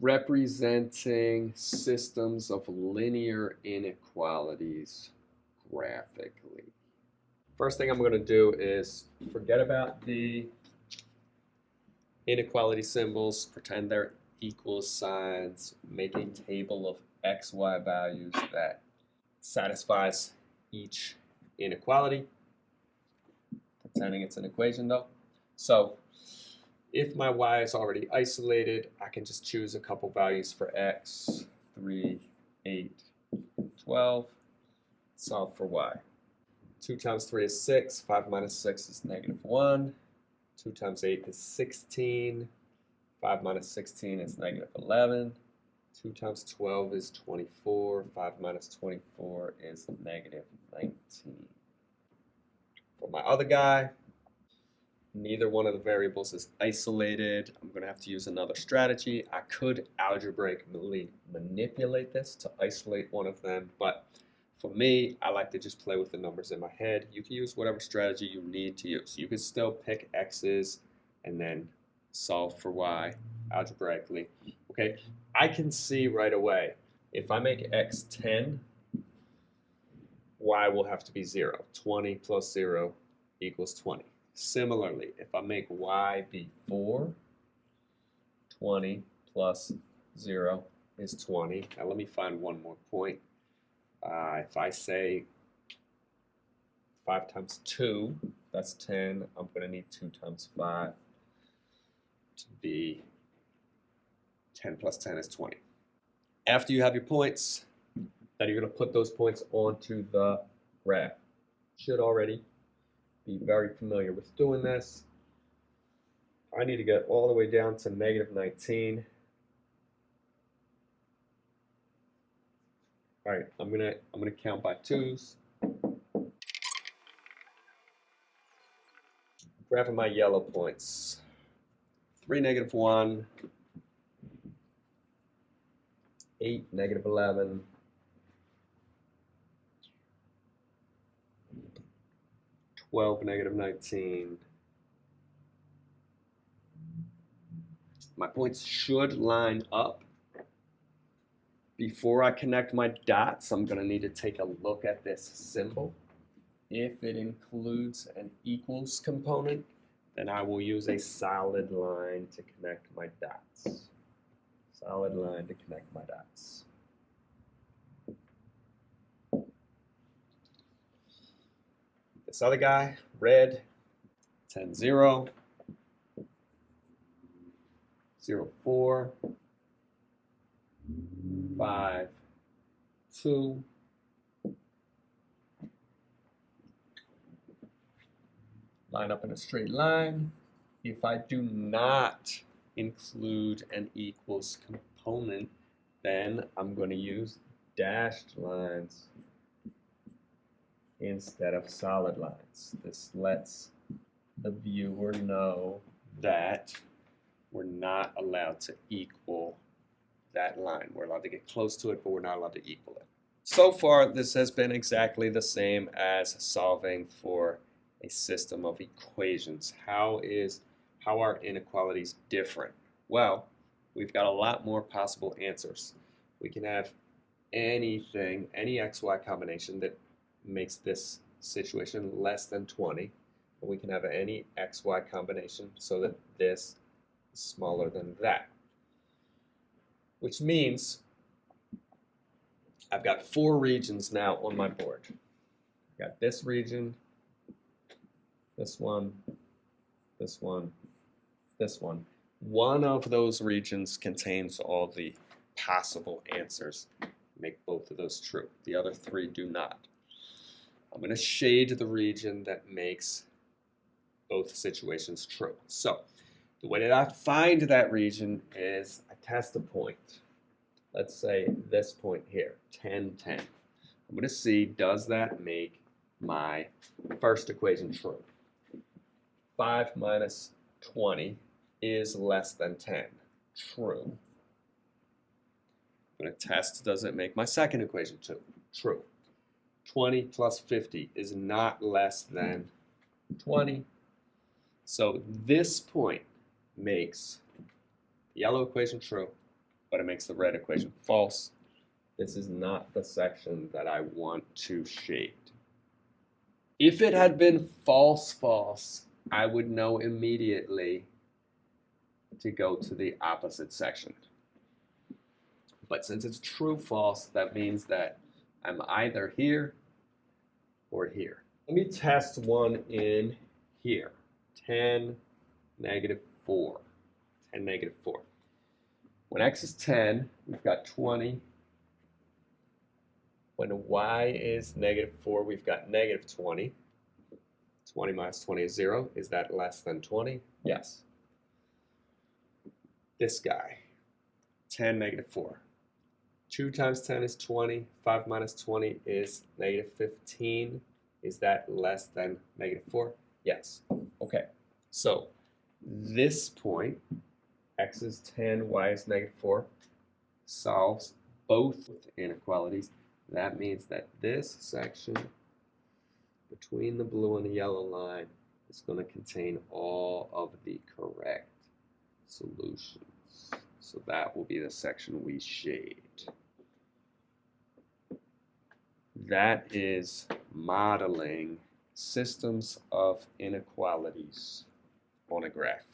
representing systems of linear inequalities graphically. First thing I'm going to do is forget about the inequality symbols, pretend they're equal signs, make a table of x, y values that satisfies each inequality, pretending it's an equation though. So if my y is already isolated, I can just choose a couple values for x, 3, 8, 12, solve for y. 2 times 3 is 6, 5 minus 6 is negative 1, 2 times 8 is 16, 5 minus 16 is negative 11, 2 times 12 is 24, 5 minus 24 is negative 19. For my other guy, neither one of the variables is isolated. I'm going to have to use another strategy. I could algebraically manipulate this to isolate one of them, but for me, I like to just play with the numbers in my head. You can use whatever strategy you need to use. You can still pick x's and then solve for y algebraically. Okay, I can see right away if I make x 10, y will have to be 0. 20 plus 0 equals 20. Similarly, if I make y be 4, 20 plus 0 is 20. Now let me find one more point. Uh, if I say 5 times 2, that's 10. I'm going to need 2 times 5 to be 10 plus 10 is 20. After you have your points, then you're going to put those points onto the graph. Should already be very familiar with doing this. I need to get all the way down to negative 19. All right, I'm gonna I'm gonna count by twos. Graphing my yellow points. Three, negative one. Eight, negative eleven. Twelve, negative nineteen. My points should line up before I connect my dots, I'm going to need to take a look at this symbol. If it includes an equals component, then I will use a solid line to connect my dots. Solid line to connect my dots. This other guy, red, 10, 0, 0, 4, five, two, line up in a straight line. If I do not include an equals component, then I'm going to use dashed lines instead of solid lines. This lets the viewer know that we're not allowed to equal that line. We're allowed to get close to it, but we're not allowed to equal it. So far, this has been exactly the same as solving for a system of equations. How is how are inequalities different? Well, we've got a lot more possible answers. We can have anything, any xy combination that makes this situation less than 20. we can have any xy combination so that this is smaller than that which means I've got four regions now on my board. I've got this region, this one, this one, this one. One of those regions contains all the possible answers. Make both of those true. The other three do not. I'm going to shade the region that makes both situations true. So the way that I find that region is I test a point. Let's say this point here, 10, 10. I'm going to see, does that make my first equation true? 5 minus 20 is less than 10. True. I'm going to test, does it make my second equation true? True. 20 plus 50 is not less than 20. So this point makes the yellow equation true but it makes the red equation false. This is not the section that I want to shade. If it had been false, false, I would know immediately to go to the opposite section. But since it's true, false, that means that I'm either here or here. Let me test one in here. 10, negative 4. 10, negative 4. When x is 10, we've got 20. When y is negative 4, we've got negative 20. 20 minus 20 is 0. Is that less than 20? Yes. This guy, 10, negative 4. 2 times 10 is 20. 5 minus 20 is negative 15. Is that less than negative 4? Yes. Okay. So this point, x is 10, y is negative 4, solves both inequalities. That means that this section between the blue and the yellow line is going to contain all of the correct solutions. So that will be the section we shade. That is modeling systems of inequalities on a graph.